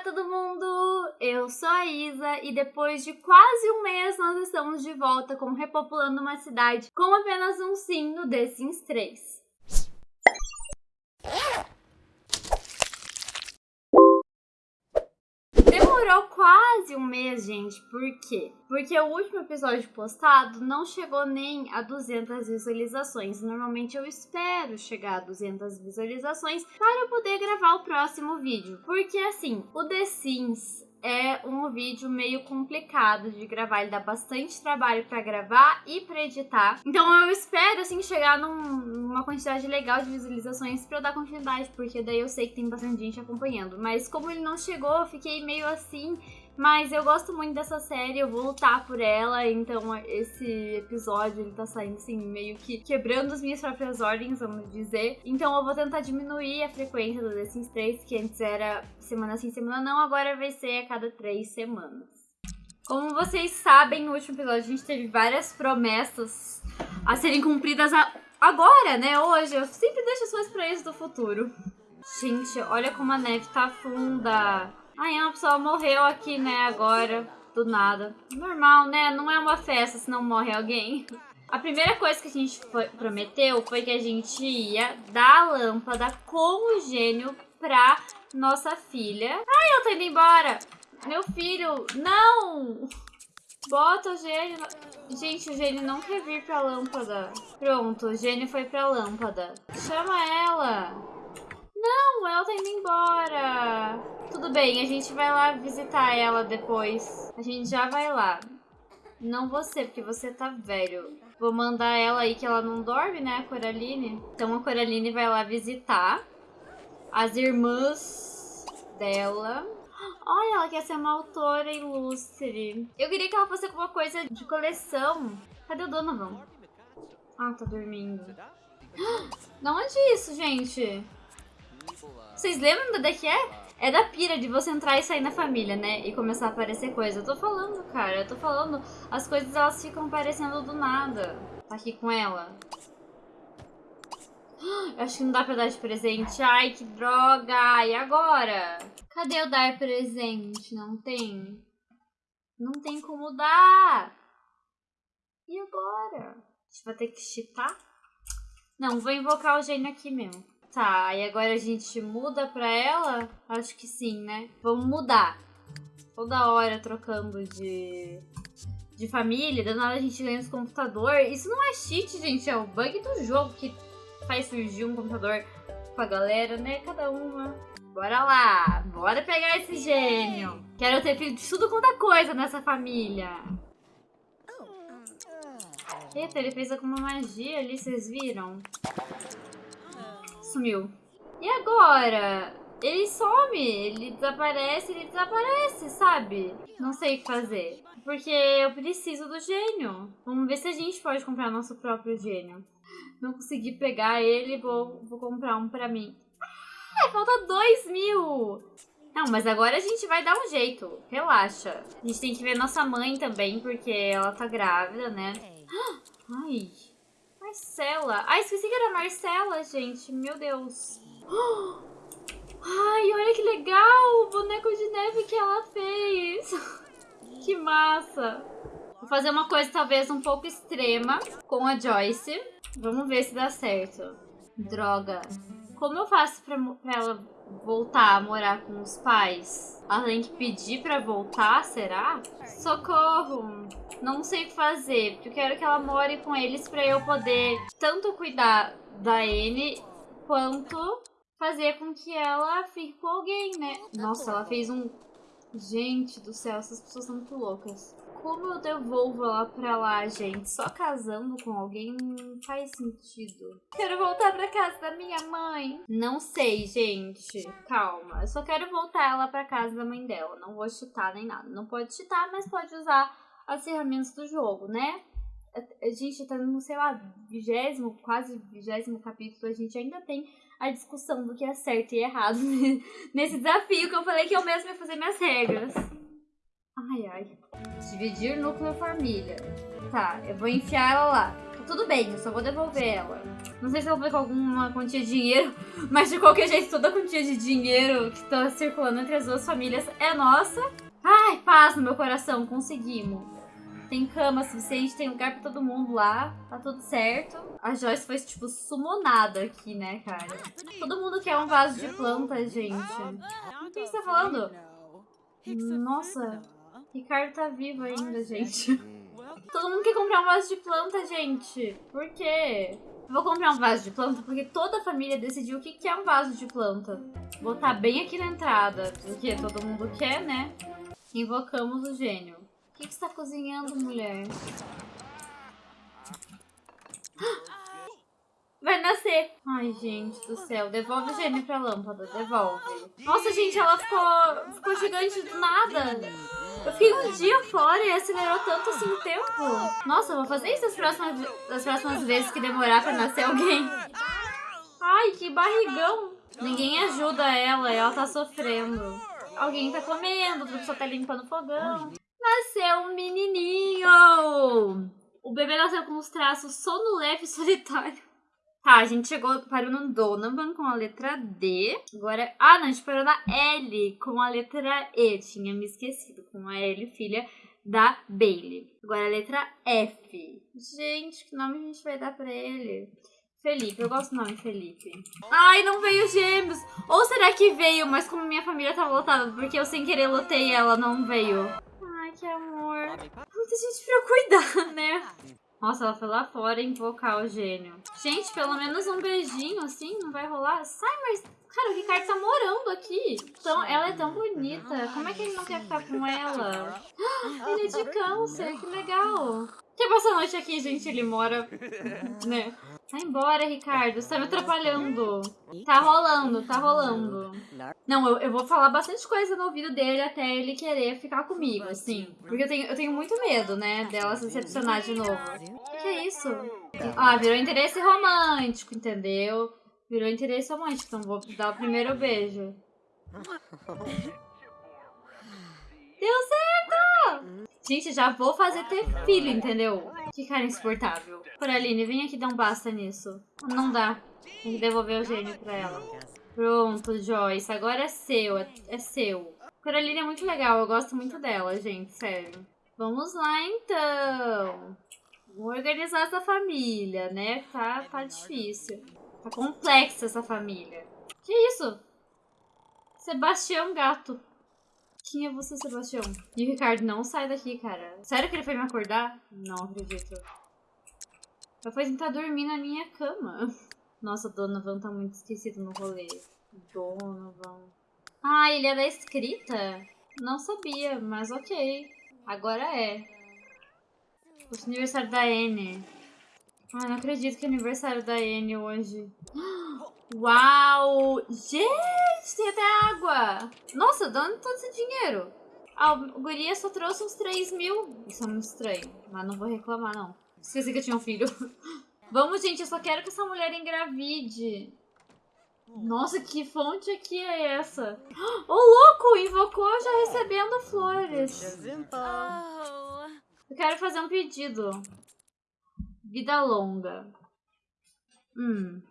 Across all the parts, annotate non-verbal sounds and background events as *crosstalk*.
Olá, todo mundo! Eu sou a Isa e depois de quase um mês nós estamos de volta com Repopulando uma Cidade com apenas um sim no The Sims 3. Quase um mês, gente. Por quê? Porque o último episódio postado não chegou nem a 200 visualizações. Normalmente eu espero chegar a 200 visualizações para eu poder gravar o próximo vídeo. Porque assim, o The Sims é um vídeo meio complicado de gravar, ele dá bastante trabalho para gravar e para editar. Então eu espero assim chegar num, numa quantidade legal de visualizações para dar continuidade, porque daí eu sei que tem bastante gente acompanhando. Mas como ele não chegou, eu fiquei meio assim mas eu gosto muito dessa série, eu vou lutar por ela, então esse episódio ele tá saindo assim, meio que quebrando as minhas próprias ordens, vamos dizer. Então eu vou tentar diminuir a frequência do The Sims 3, que antes era semana sim, semana não, agora vai ser a cada três semanas. Como vocês sabem, no último episódio a gente teve várias promessas a serem cumpridas a... agora, né? Hoje. Eu sempre deixo as coisas pra eles do futuro. Gente, olha como a neve tá funda. Ai, uma pessoa morreu aqui, né, agora, do nada. Normal, né? Não é uma festa se não morre alguém. A primeira coisa que a gente foi, prometeu foi que a gente ia dar a lâmpada com o gênio pra nossa filha. Ai, ela tá indo embora. Meu filho, não! Bota o gênio. Gente, o gênio não quer vir pra lâmpada. Pronto, o gênio foi pra lâmpada. Chama ela. Não, ela tá indo embora. Tudo bem, a gente vai lá visitar ela depois. A gente já vai lá. Não você, porque você tá velho. Vou mandar ela aí que ela não dorme, né, a Coraline? Então a Coraline vai lá visitar as irmãs dela. Olha, ela quer ser uma autora ilustre. Eu queria que ela fosse alguma coisa de coleção. Cadê o Donovan? Ah, tá dormindo. Da onde é isso, gente? Vocês lembram da que é? É da pira de você entrar e sair na família, né? E começar a aparecer coisa. Eu tô falando, cara. Eu tô falando. As coisas elas ficam aparecendo do nada. Tá aqui com ela. Eu acho que não dá pra dar de presente. Ai, que droga! E agora? Cadê o dar presente? Não tem? Não tem como dar! E agora? A gente vai ter que chitar? Não, vou invocar o gênio aqui mesmo. Tá, e agora a gente muda pra ela? Acho que sim, né? Vamos mudar. Toda hora trocando de, de família, dando nada a gente ganha esse computador. Isso não é cheat, gente, é o bug do jogo que faz surgir um computador com a galera, né? Cada uma. Bora lá, bora pegar esse gênio. Quero ter filho de tudo quanto é coisa nessa família. Eita, ele fez alguma magia ali, vocês viram? Sumiu. E agora? Ele some, ele desaparece, ele desaparece, sabe? Não sei o que fazer. Porque eu preciso do gênio. Vamos ver se a gente pode comprar nosso próprio gênio. Não consegui pegar ele, vou, vou comprar um pra mim. Ah, falta dois mil! Não, mas agora a gente vai dar um jeito. Relaxa. A gente tem que ver nossa mãe também, porque ela tá grávida, né? Ai, Marcela. Ah, esqueci que era Marcela, gente. Meu Deus. *gasps* Ai, olha que legal o boneco de neve que ela fez. *laughs* que massa. Vou fazer uma coisa talvez um pouco extrema com a Joyce. Vamos ver se dá certo. Droga. Como eu faço pra, pra ela voltar a morar com os pais? Ela tem que pedir pra voltar, será? Socorro! Não sei o que fazer, porque eu quero que ela more com eles pra eu poder tanto cuidar da N quanto fazer com que ela fique com alguém, né? Nossa, ela fez um... Gente do céu, essas pessoas são muito loucas. Como eu devolvo ela pra lá, gente? Só casando com alguém não faz sentido. Quero voltar pra casa da minha mãe. Não sei, gente. Calma. Eu só quero voltar ela pra casa da mãe dela. Não vou chutar nem nada. Não pode chutar, mas pode usar as ferramentas do jogo, né? A gente tá no, sei lá, vigésimo, quase vigésimo capítulo, a gente ainda tem a discussão do que é certo e errado *laughs* nesse desafio que eu falei que eu mesmo ia fazer minhas regras. Ai, ai. Dividir núcleo família. Tá, eu vou enfiar ela lá. Tô tudo bem, eu só vou devolver ela. Não sei se vai com alguma quantia de dinheiro, *laughs* mas de qualquer jeito, toda a quantia de dinheiro que tá circulando entre as duas famílias é nossa. Ai, paz no meu coração, conseguimos. Tem cama suficiente, tem lugar pra todo mundo lá, tá tudo certo. A Joyce foi, tipo, sumonada aqui, né, cara? Todo mundo quer um vaso de planta, gente. O que você tá falando? Nossa, Ricardo tá vivo ainda, gente. Todo mundo quer comprar um vaso de planta, gente. Por quê? Vou comprar um vaso de planta porque toda a família decidiu o que é um vaso de planta. Vou botar bem aqui na entrada, porque todo mundo quer, né? Invocamos o gênio. O que, que você tá cozinhando, mulher? *gasps* Vai nascer. Ai, gente do céu. Devolve o gênio pra lâmpada. Devolve. Nossa, gente, ela ficou, ficou gigante do nada. Eu fiquei um dia fora e acelerou tanto assim o tempo. Nossa, eu vou fazer isso das próximas, das próximas vezes que demorar pra nascer alguém. Ai, que barrigão. Ninguém ajuda ela, ela tá sofrendo. Alguém tá comendo, outra pessoa tá limpando o fogão. Nasceu um menininho! O bebê nasceu com os traços sonolento e solitário. Tá, a gente chegou, parou no Donovan com a letra D. Agora, ah, não, a gente parou na L com a letra E. Tinha me esquecido, com a L, filha da Bailey. Agora a letra F. Gente, que nome a gente vai dar pra ele? Felipe, eu gosto do nome Felipe. Ai, não veio gêmeos. Ou será que veio, mas como minha família tá lotada, porque eu sem querer lotei ela não veio. Ai, que amor. Muita gente pra eu cuidar, né? Nossa, ela foi lá fora invocar o gênio. Gente, pelo menos um beijinho assim, não vai rolar? Sai, mas... Cara, o Ricardo tá morando aqui. Então, ela é tão bonita. Como é que ele não quer ficar com ela? *gasps* Ele é de câncer, que legal. Quer passar a noite aqui, gente? Ele mora, né? Vai embora, Ricardo. Você tá me atrapalhando. Tá rolando, tá rolando. Não, eu, eu vou falar bastante coisa no ouvido dele até ele querer ficar comigo, assim. Porque eu tenho, eu tenho muito medo, né, dela se decepcionar de novo. O que, é isso? Ah, virou interesse romântico, entendeu? Virou interesse romântico, então vou dar o primeiro beijo. Deu certo! Gente, já vou fazer ter filho, entendeu? Que cara insuportável. Coraline, vem aqui dar um basta nisso. Não dá. Tem que devolver o gênio pra ela. Pronto, Joyce. Agora é seu. É, é seu. Coraline é muito legal. Eu gosto muito dela, gente. Sério. Vamos lá, então. Vamos organizar essa família, né? Tá, tá difícil. Tá complexa essa família. Que isso? Sebastião Gato. Quem é você, Sebastião? E o Ricardo não sai daqui, cara. Sério que ele foi me acordar? Não acredito. Eu fui tentar dormir na minha cama. Nossa, Donovan tá muito esquecido no rolê. Donovan. Ah, ele da escrita? Não sabia, mas ok. Agora é. O aniversário da Anne. Ah, não acredito que é aniversário da Anne hoje. *gasps* Uau! Gente, tem até água! Nossa, de onde todo esse dinheiro? Ah, o guria só trouxe uns 3 mil. Isso é muito estranho, mas não vou reclamar, não. Esqueci que eu tinha um filho. *laughs* Vamos, gente, eu só quero que essa mulher engravide. Nossa, que fonte aqui é essa? Ô, oh, louco! Invocou já recebendo flores. Eu quero fazer um pedido. Vida longa. Hum.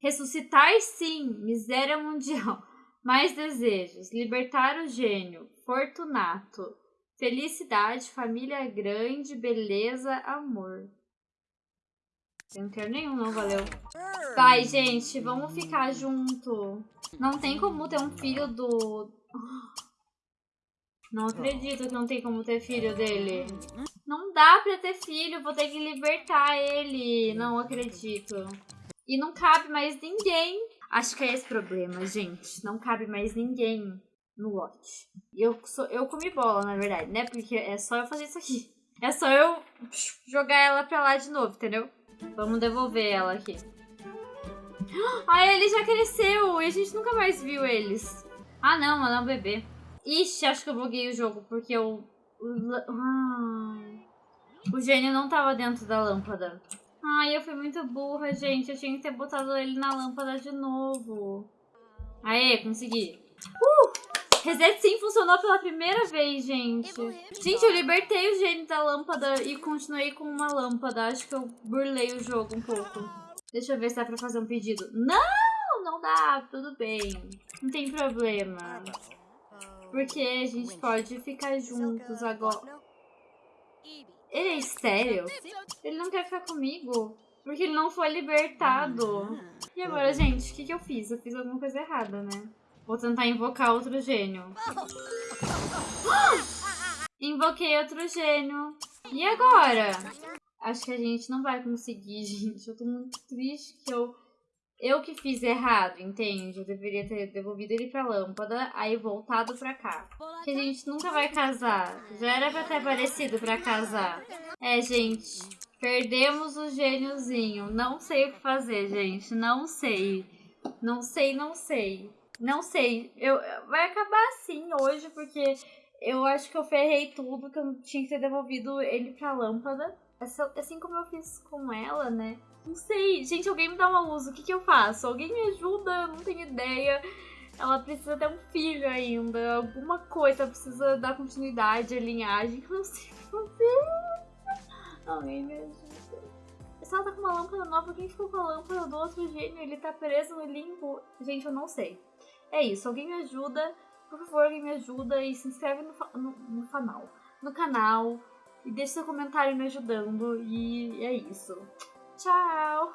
Ressuscitar, sim. Miséria mundial. *laughs* Mais desejos. Libertar o gênio. Fortunato. Felicidade, família grande, beleza, amor. Eu não quero nenhum, não, valeu. Vai, gente, vamos ficar junto. Não tem como ter um filho do... Não acredito que não tem como ter filho dele. Não dá pra ter filho, vou ter que libertar ele. Não acredito. E não cabe mais ninguém. Acho que é esse problema, gente. Não cabe mais ninguém no lote. Eu, sou, eu comi bola, na verdade, né? Porque é só eu fazer isso aqui. É só eu jogar ela pra lá de novo, entendeu? Vamos devolver ela aqui. *gasps* Ah, ele já cresceu e a gente nunca mais viu eles. Ah, não, ela é um bebê. Ixi, acho que eu buguei o jogo porque eu... Ah, o gênio não tava dentro da lâmpada. Ai, eu fui muito burra, gente. Eu tinha que ter botado ele na lâmpada de novo. Aê, consegui. Uh! Reset sim funcionou pela primeira vez, gente. Gente, eu libertei o gênio da lâmpada e continuei com uma lâmpada. Acho que eu burlei o jogo um pouco. Deixa eu ver se dá pra fazer um pedido. Não, não dá. Tudo bem. Não tem problema. Porque a gente pode ficar juntos agora. Ele é estéreo? Ele não quer ficar comigo? Porque ele não foi libertado. E agora, gente, o que, que eu fiz? Eu fiz alguma coisa errada, né? Vou tentar invocar outro gênio. Invoquei outro gênio. E agora? Acho que a gente não vai conseguir, *laughs* gente. Eu tô muito triste que eu... Eu que fiz errado, entende? Eu deveria ter devolvido ele pra lâmpada, aí voltado pra cá. Que a gente nunca vai casar. Já era pra ter aparecido pra casar. É, gente. Perdemos o gêniozinho. Não sei o que fazer, gente. Não sei. Não sei, não sei. Não sei. Eu, vai acabar assim hoje, porque eu acho que eu ferrei tudo, que eu tinha que ter devolvido ele pra lâmpada. Assim como eu fiz com ela, né? Não sei. Gente, alguém me dá uma luz. O que, que eu faço? Alguém me ajuda? Não tenho ideia. Ela precisa ter um filho ainda. Alguma coisa precisa dar continuidade à linhagem. Eu não sei o que fazer. Alguém me ajuda. Se ela tá com uma lâmpada nova, quem ficou com a lâmpada do outro gênio? Ele tá preso no limbo? Gente, eu não sei. É isso, alguém me ajuda, por favor, alguém me ajuda e se inscreve no, no, no canal. No canal e deixa seu comentário me ajudando. E é isso. Tchau!